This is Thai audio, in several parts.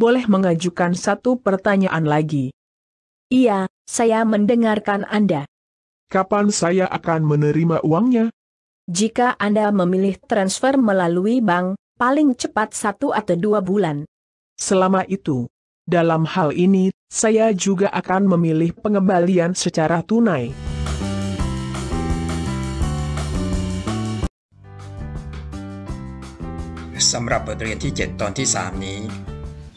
boleh mengajukan satu pertanyaan lagi. Iya, saya mendengarkan Anda. Kapan saya akan menerima uangnya? Jika Anda memilih transfer melalui bank, paling cepat satu atau dua bulan. Selama itu, dalam hal ini, saya juga akan memilih pengembalian secara tunai. สำหรับบทเรียนที่ 7 ตอนที่ 3 นี้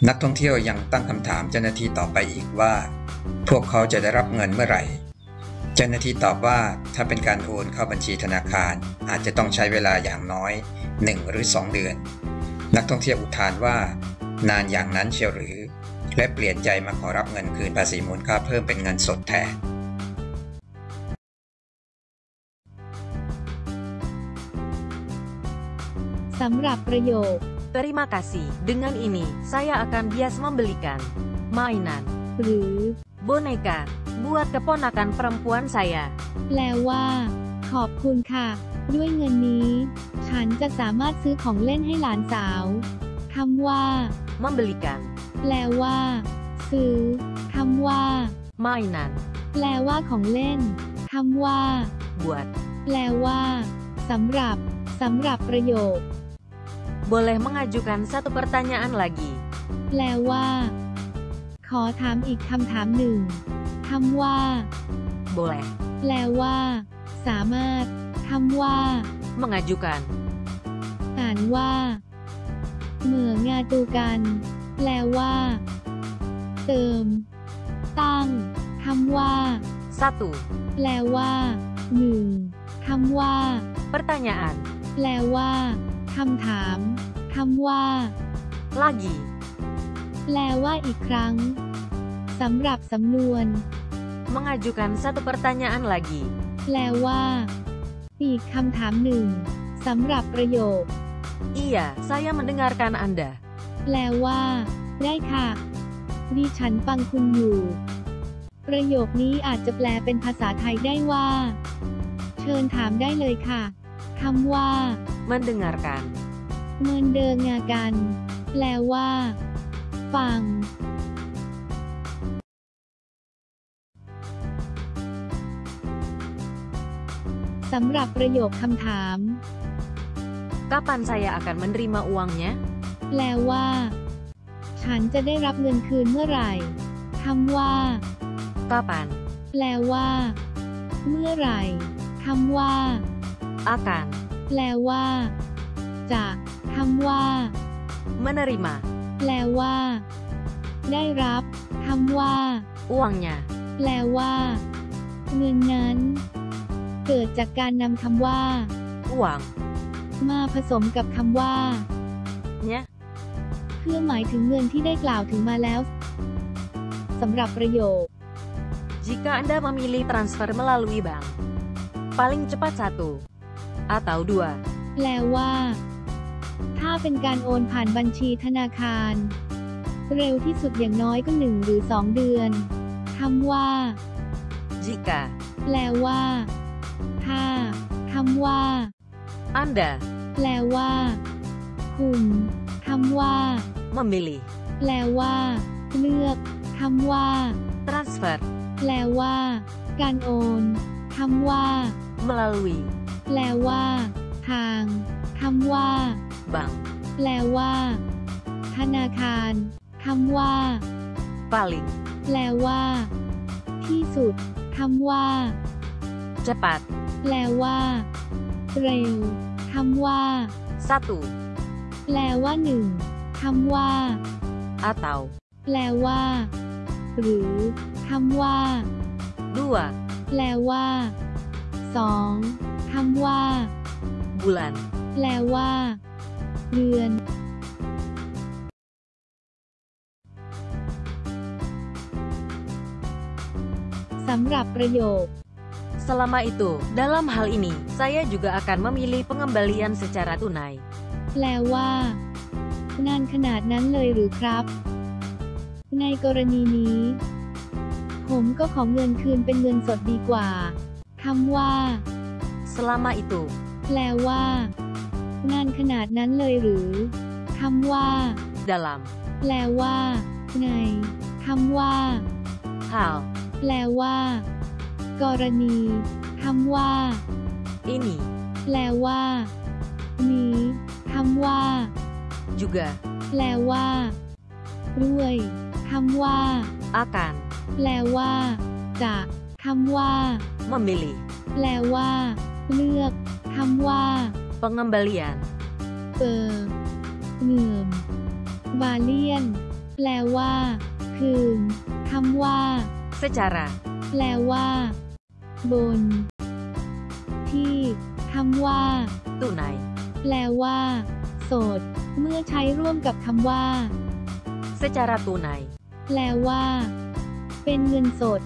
นักท่องเที่ยวยังตั้งคำถามเจ้าหน้าที่ต่อไปอีกว่า พวกเขาจะได้รับเงินเมื่อไหร่ เจ้าหน้าที่ตอบว่าถ้าเป็นการโอนเข้าบัญชีธนาคารอาจจะต้องใช้เวลาอย่างน้อย 1 หรือ 2 เดือน นักท่องเที่ยวอุทานว่า นานอย่างนั้นเชียวหรือ และเปลี่ยนใจมาขอรับเงินคืนภาษีมูลค่าเพิ่มเป็นเงินสดแทนสำหรับประโยค Terima kasih. Dengan ini, saya akan bias membelikan mainan หรือ boneka buat keponakan perempuan saya. แปลว่า ขอบคุณค่ะ ด้วยเงินนี้ ฉันจะสามารถซื้อของเล่นให้หลานสาวคำว่า Membelikan แปลว่า ซื้อคำว่า mainan แปลว่าของเล่นคำว่า buat แปลว่าสำหรับสำหรับประโยค boleh mengajukan satu pertanyaan lagi. แปลว่า ขอถามอีกคำถามหนึ่งคำว่า Boleh แปลว่า สามารถคำว่า mengajukan อ่านว่า เหมืองาตูกัน แปลว่า เติม ตั้งคำว่า satu แปลว่าหนึ่งคำว่า pertanyaan แปลว่า คำถามคำว่า lagi แปลว่าอีกครั้งสำหรับสำนวน mengajukan satu pertanyaan lagi. แปลว่า อีกคำถามหนึ่งสำหรับประโยค Iya, saya mendengarkan Anda. แปลว่า ได้ค่ะ ดิฉันฟังคุณอยู่ ประโยคนี้อาจจะแปลเป็นภาษาไทยได้ว่า เชิญถามได้เลยค่ะ คำว่า Mendengarkan เมินเดิงงากัน แปลว่า ฟัง สำหรับประโยคคำถาม Kapan saya akan menerima uangnya? แปลว่า ฉันจะได้รับเงินคืนเมื่อไหร่คำว่า Kapan แปลว่า เมื่อไหร่คำว่า akan แปลว่าจะคำว่า menerima แปลว่า ได้รับคำว่า uangnya? แปลว่า เงินนั้น เกิดจากการนำคำว่า Uang มาผสมกับคำว่า nya เพื่อหมายถึงเงินที่ได้กล่าวถึงมาแล้วสำหรับประโยค Jika Anda memilih transfer melalui bank, paling cepat satu atau dua แปลว่า ถ้าเป็นการโอนผ่านบัญชีธนาคาร เร็วที่สุดอย่างน้อยก็หนึ่งหรือสองเดือนคำว่า jika แปลว่า ถ้าคำว่า Anda แปลว่า คุณคำว่า memilih แปลว่า เลือกคำว่า transfer แปลว่า การโอนคำว่า melalui แปลว่า ทางคำว่า bank แปลว่า ธนาคารคำว่า paling แปลว่า ที่สุดคำว่า cepat แปลว่า เร็วคำว่า satu แปลว่าหนึ่งคำว่า atau แปลว่า หรือคำว่า dua แปลว่าสอง คำว่า bulan แปลว่า เดือน สำหรับประโยค Selama itu, dalam hal ini, saya juga akan memilih pengembalian secara tunai. แปลว่า นานขนาดนั้นเลยหรือครับ ในกรณีนี้ ผมก็ขอเงินคืนเป็นเงินสดดีกว่า คำว่า Selama itu, แปลว่า นานขนาดนั้นเลยหรือคำว่า dalam แปลว่าไงคำว่า hal, แปลว่า กรณีคำว่า ini, แปลว่า นี้คำว่า juga, แปลว่า ด้วยคำว่า akan, แปลว่า จะคำว่า memilih, แปลว่า เลือกคำว่า pengembalian, เออเงื่อมบาเลียน แปลว่า คืนคำว่า secara, แปลว่า บน ที่คำว่า tunai, แปลว่าโสด เมื่อใช้ร่วมกับคำว่า secara tunai, แปลว่า เป็นเงินสด